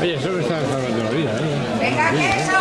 Oye, eso me está salvando la vida, ¿eh? ¡Venga, quesos!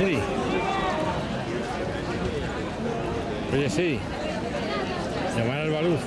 Sí. Oye, sí. Llamar al baluz.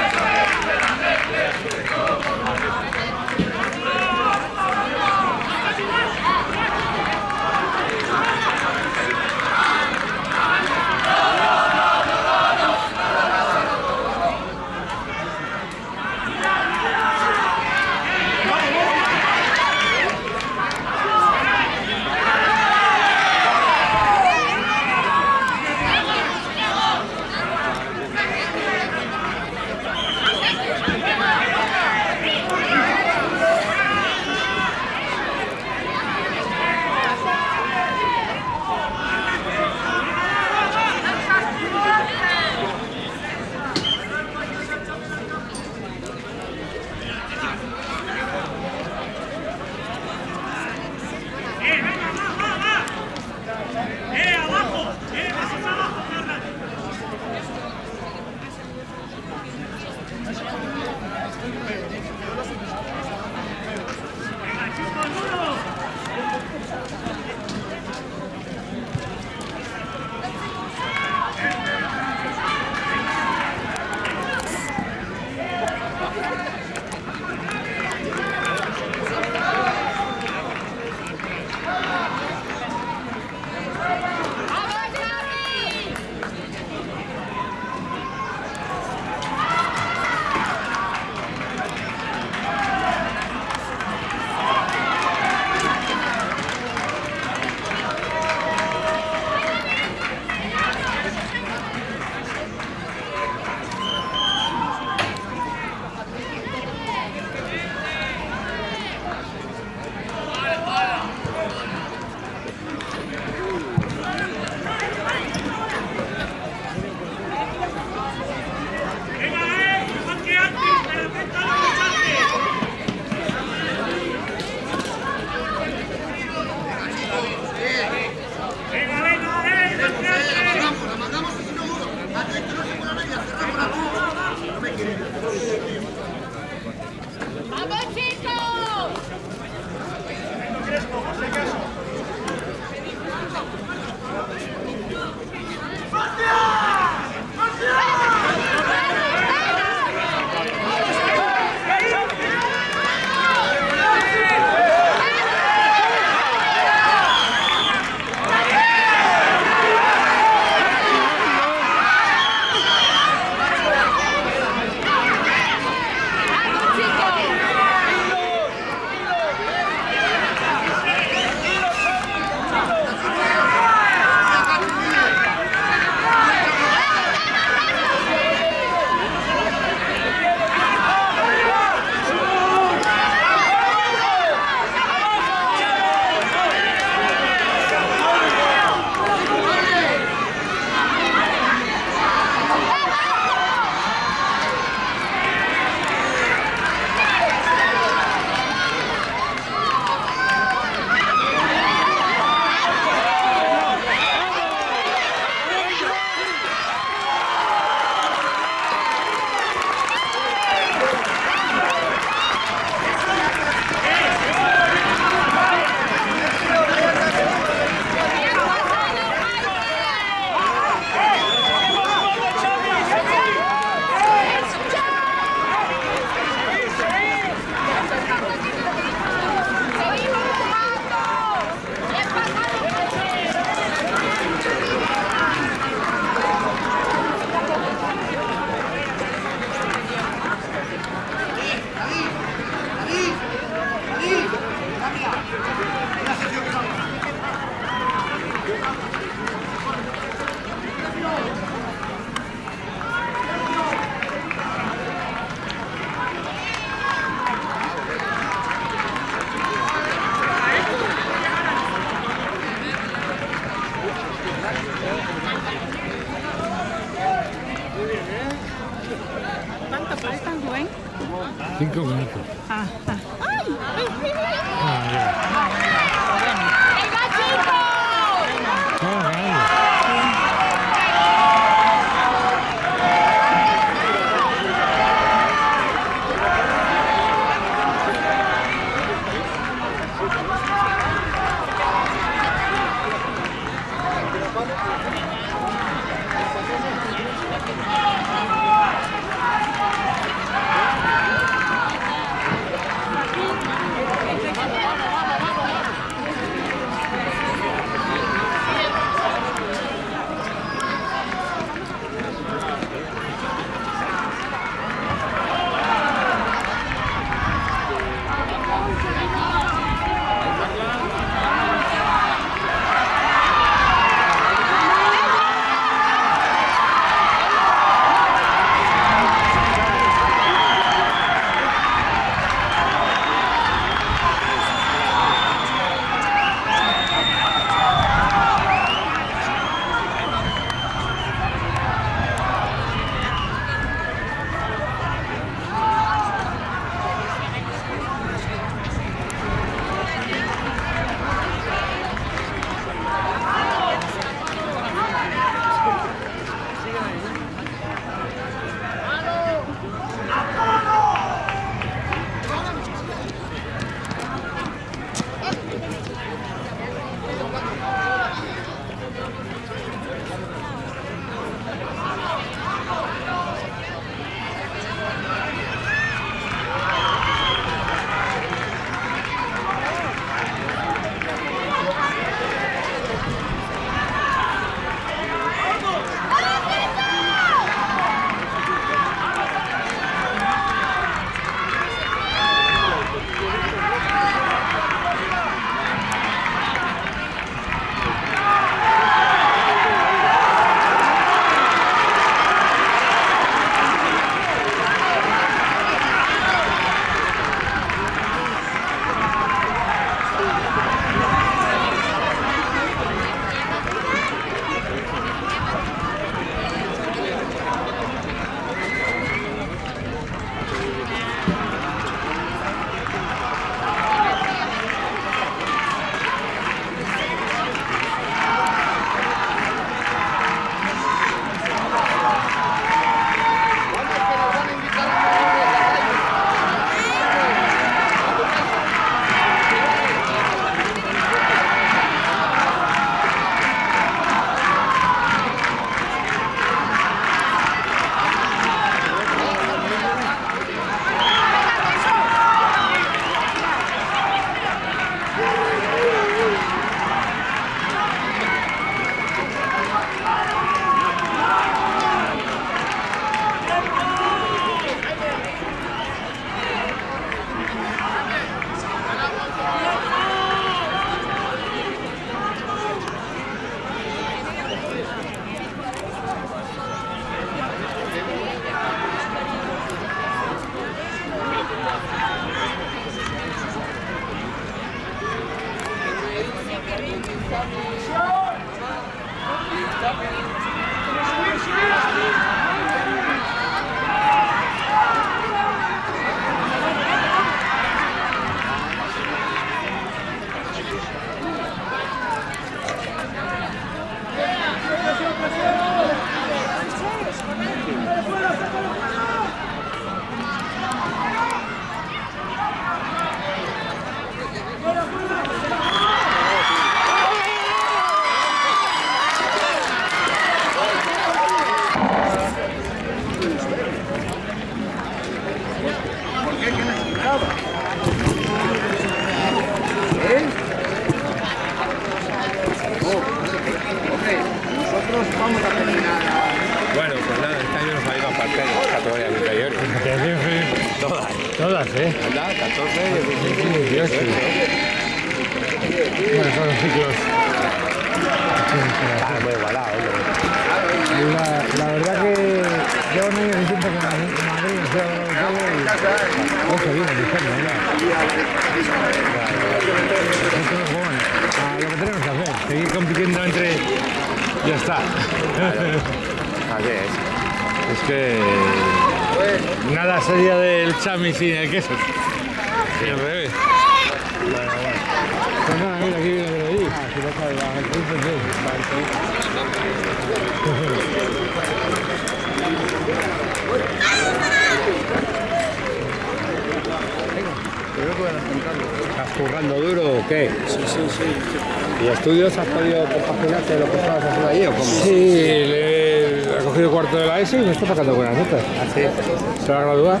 ¿Así? Se va a graduar.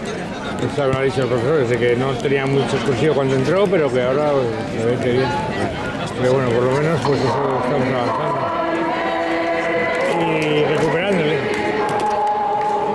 Eso me lo ha dicho el profesor, dice que no tenía mucho excursivo cuando entró, pero que ahora pues, me ve que bien. Pero bueno, por lo menos pues eso estamos avanzando.